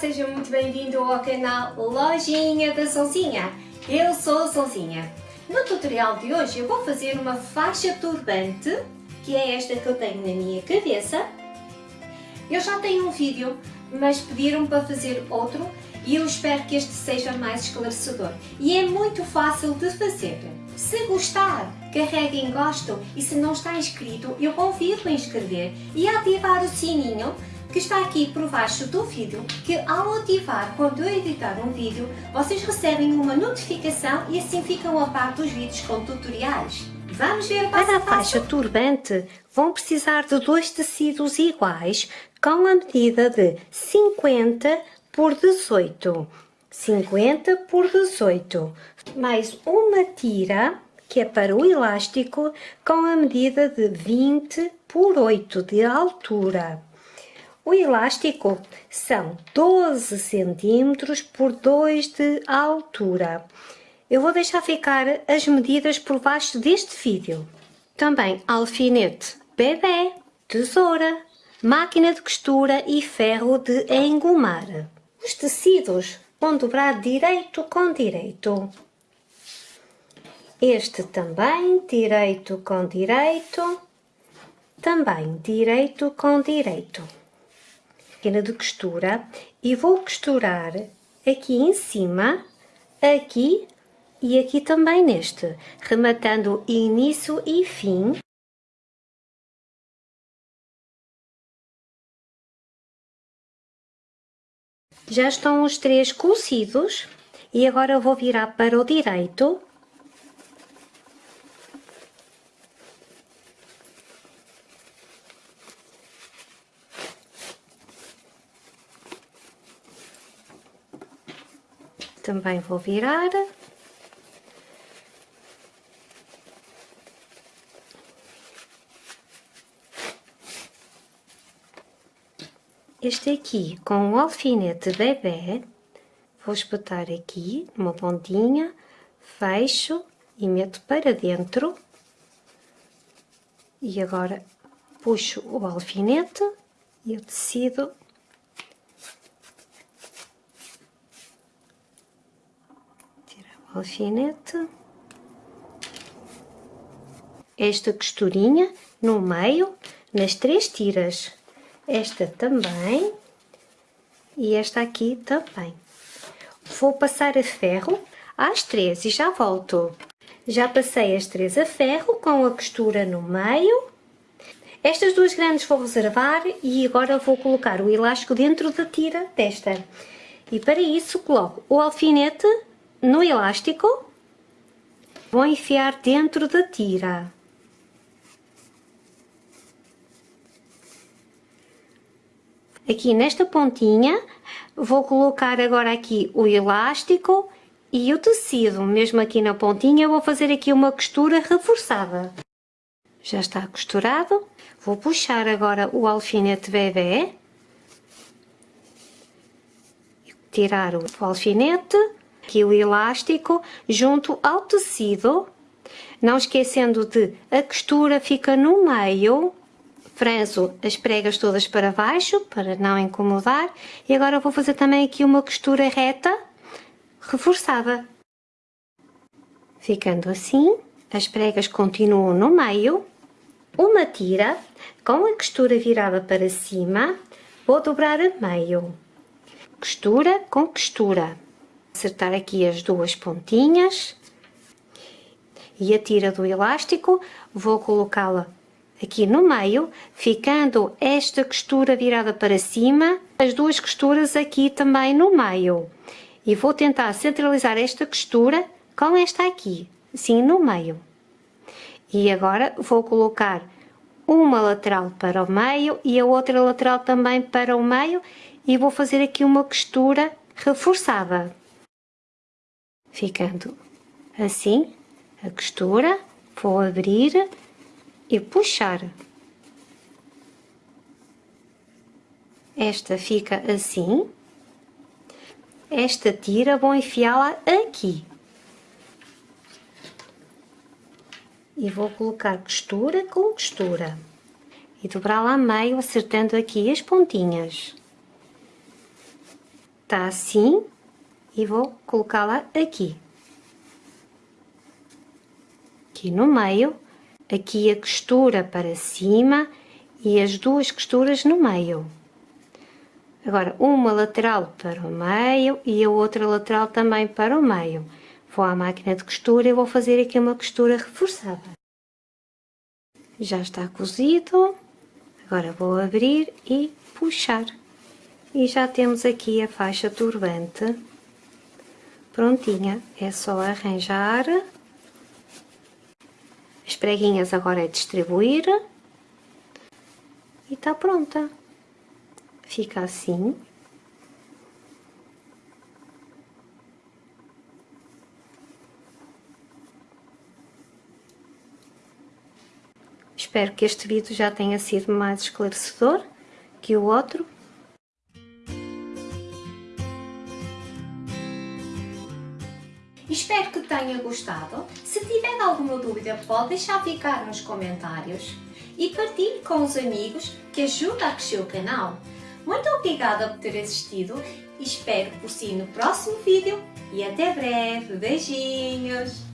seja muito bem-vindo ao canal Lojinha da Sonzinha. Eu sou a Sonzinha. No tutorial de hoje eu vou fazer uma faixa turbante, que é esta que eu tenho na minha cabeça. Eu já tenho um vídeo, mas pediram para fazer outro e eu espero que este seja mais esclarecedor. E é muito fácil de fazer. Se gostar, carregue em gosto e se não está inscrito, eu convido a inscrever e a ativar o sininho que está aqui por baixo do vídeo, que ao ativar quando eu editar um vídeo, vocês recebem uma notificação e assim ficam a par dos vídeos com tutoriais. Vamos ver Para a faixa turbante, vão precisar de dois tecidos iguais com a medida de 50 por 18. 50 por 18. Mais uma tira, que é para o elástico, com a medida de 20 por 8 de altura. O elástico são 12 centímetros por 2 de altura. Eu vou deixar ficar as medidas por baixo deste vídeo. Também alfinete bebê, tesoura, máquina de costura e ferro de engomar. Os tecidos vão dobrar direito com direito. Este também direito com direito, também direito com direito máquina de costura e vou costurar aqui em cima, aqui e aqui também neste, rematando início e fim. Já estão os três cosidos e agora vou virar para o direito também vou virar. Este aqui com o alfinete bebê, vou espetar aqui uma pontinha, fecho e meto para dentro. E agora puxo o alfinete e o tecido alfinete, esta costurinha no meio, nas três tiras, esta também e esta aqui também. Vou passar a ferro às três e já volto. Já passei as três a ferro com a costura no meio. Estas duas grandes vou reservar e agora vou colocar o elástico dentro da tira desta. E para isso coloco o alfinete no elástico, vou enfiar dentro da tira. Aqui nesta pontinha, vou colocar agora aqui o elástico e o tecido, mesmo aqui na pontinha, vou fazer aqui uma costura reforçada. Já está costurado, vou puxar agora o alfinete bebê, tirar o alfinete, aqui o elástico junto ao tecido, não esquecendo de a costura fica no meio, franzo as pregas todas para baixo para não incomodar e agora vou fazer também aqui uma costura reta reforçada. Ficando assim, as pregas continuam no meio, uma tira com a costura virada para cima, vou dobrar a meio, costura com costura acertar aqui as duas pontinhas. E a tira do elástico. Vou colocá-la aqui no meio, ficando esta costura virada para cima, as duas costuras aqui também no meio. E vou tentar centralizar esta costura com esta aqui, assim no meio. E agora vou colocar uma lateral para o meio e a outra lateral também para o meio. E vou fazer aqui uma costura reforçada ficando assim a costura, vou abrir e puxar. Esta fica assim, esta tira vou enfiá-la aqui. E vou colocar costura com costura e dobrá-la a meio acertando aqui as pontinhas. está assim e vou colocá-la aqui. Aqui no meio, aqui a costura para cima e as duas costuras no meio. Agora, uma lateral para o meio e a outra lateral também para o meio. Vou à máquina de costura e vou fazer aqui uma costura reforçada. Já está cozido. Agora vou abrir e puxar. E já temos aqui a faixa turbante prontinha. É só arranjar. As preguinhas agora é distribuir. E está pronta. Fica assim. Espero que este vídeo já tenha sido mais esclarecedor que o outro. Espero que tenha gostado. Se tiver alguma dúvida, pode deixar ficar nos comentários e partilhe com os amigos que ajuda a crescer o canal. Muito obrigada por ter assistido espero por si no próximo vídeo e até breve. Beijinhos!